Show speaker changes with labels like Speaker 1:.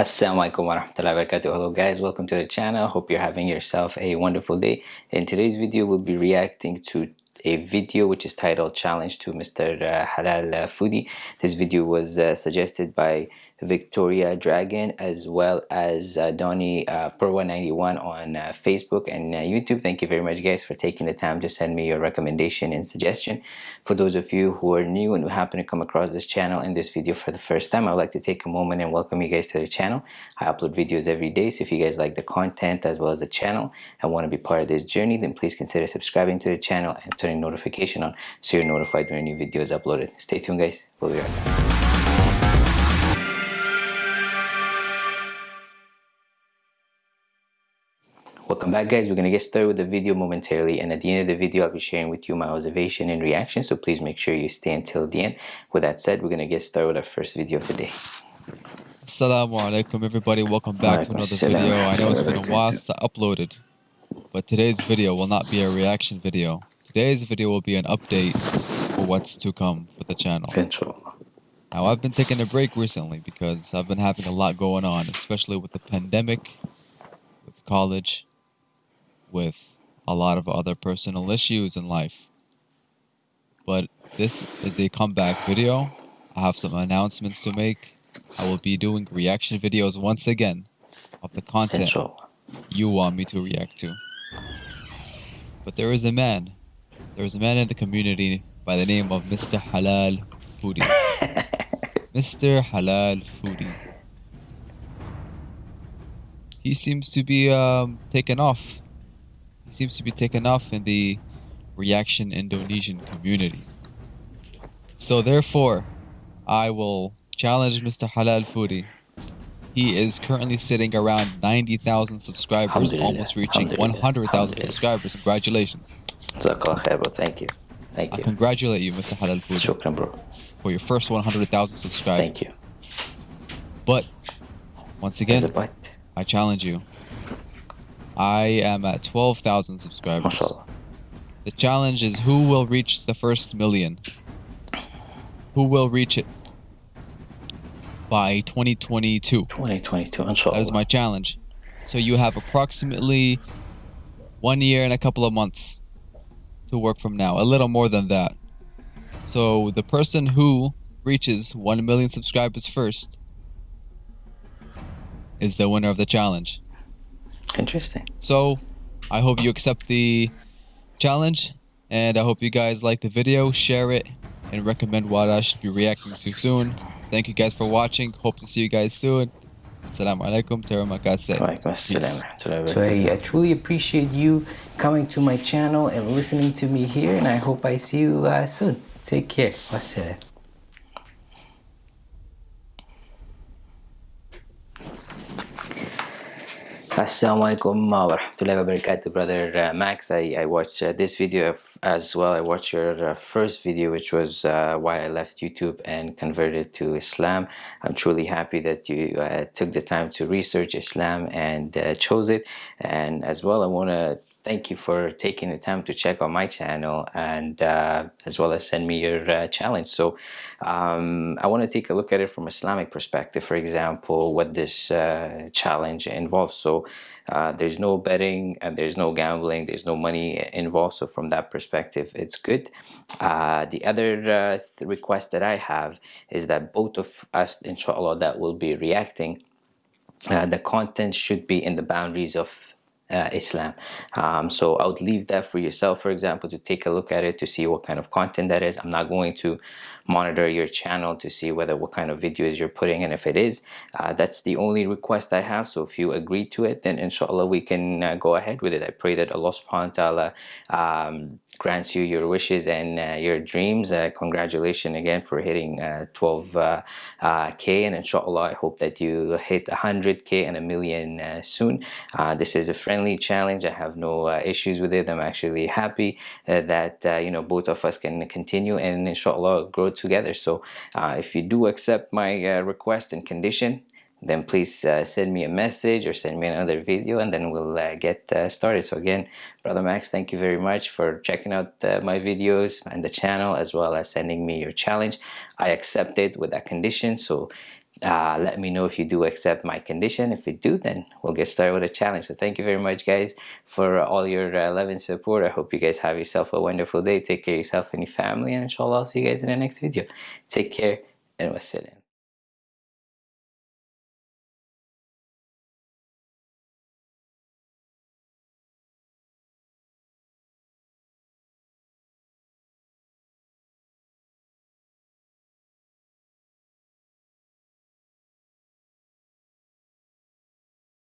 Speaker 1: Assalamualaikum warahmatullahi wabarakatuh. Hello guys, welcome to the channel. Hope you're having yourself a wonderful day. In today's video, we'll be reacting to a video which is titled Challenge to Mr. Uh, Halal Foodie. This video was uh, suggested by Victoria Dragon as well as uh, Donnie uh, Pro191 on uh, Facebook and uh, YouTube. Thank you very much guys for taking the time to send me your recommendation and suggestion. For those of you who are new and who happen to come across this channel in this video for the first time, I would like to take a moment and welcome you guys to the channel. I upload videos every day so if you guys like the content as well as the channel and want to be part of this journey then please consider subscribing to the channel and turning notification on so you're notified when a new videos uploaded. Stay tuned guys. We'll be right back. Welcome back guys, we're going to get started with the video momentarily and at the end of the video I'll be sharing with you my observation and reaction so please make sure you stay until the end. With that said, we're going to get started with our first video of the day.
Speaker 2: Assalamu alaikum everybody, welcome back to another video. I know it's been a while since I uploaded, but today's video will not be a reaction video. Today's video will be an update for what's to come for the channel.
Speaker 1: Control.
Speaker 2: Now I've been taking a break recently because I've been having a lot going on, especially with the pandemic, with college, with a lot of other personal issues in life. But this is a comeback video. I have some announcements to make. I will be doing reaction videos once again of the content you want me to react to. But there is a man. There is a man in the community by the name of Mr. Halal Foodie. Mr. Halal Foodie. He seems to be um, taken off seems to be taken off in the reaction Indonesian community. So therefore, I will challenge Mr. Halal Foodie. He is currently sitting around 90,000 subscribers, almost reaching 100,000 subscribers. Congratulations.
Speaker 1: Thank you. Thank you. I
Speaker 2: congratulate you, Mr. Halal Foodie.
Speaker 1: Shukran, bro.
Speaker 2: For your first 100,000 subscribers.
Speaker 1: Thank you.
Speaker 2: But, once again, I challenge you. I am at 12,000 subscribers. The challenge is who will reach the first million? Who will reach it by 2022?
Speaker 1: 2022, inshallah.
Speaker 2: That is my challenge. So you have approximately one year and a couple of months to work from now. A little more than that. So the person who reaches 1 million subscribers first is the winner of the challenge.
Speaker 1: Interesting.
Speaker 2: So, I hope you accept the challenge, and I hope you guys like the video, share it, and recommend what I should be reacting to soon. Thank you guys for watching. Hope to see you guys soon. Assalamu alaikum.
Speaker 1: So I, I truly appreciate you coming to my channel and listening to me here, and I hope I see you uh, soon. Take care. Wassalam. Assalamualaikum warahmatullahi wabarakatuh brother uh, Max. I, I watched uh, this video as well. I watched your uh, first video which was uh, why I left YouTube and converted to Islam. I'm truly happy that you uh, took the time to research Islam and uh, chose it. And as well I want to thank you for taking the time to check on my channel and as well as send me your challenge. So um, I want to take a look at it from Islamic perspective for example what this challenge involves. So uh, there's no betting and there's no gambling there's no money involved. So from that perspective it's good. Uh, the other uh, request that I have is that both of us inshallah that will be reacting. Uh, the content should be in the boundaries of uh, Islam. Um, so I would leave that for yourself, for example, to take a look at it to see what kind of content that is. I'm not going to monitor your channel to see whether what kind of videos you're putting and if it is, uh, that's the only request I have. So if you agree to it, then inshallah we can uh, go ahead with it. I pray that Allah subhanahu wa ta'ala um, grants you your wishes and uh, your dreams. Uh, congratulations again for hitting 12k uh, and inshallah I hope that you hit 100k and a million soon. this is a friend friendly challenge. I have no uh, issues with it. I'm actually happy uh, that uh, you know both of us can continue and inshallah grow together. So uh, if you do accept my uh, request and condition, then please uh, send me a message or send me another video and then we'll get started so again brother max thank you very much for checking out my videos and the channel as well as sending me your challenge i accept it with that condition so uh, let me know if you do accept my condition. If you do then we'll get started with the challenge. So thank you very much guys for all your uh, love and support. I hope you guys have yourself a wonderful day. Take care of yourself and your family and inshallah I'll see you guys in the next video. Take care and wassalam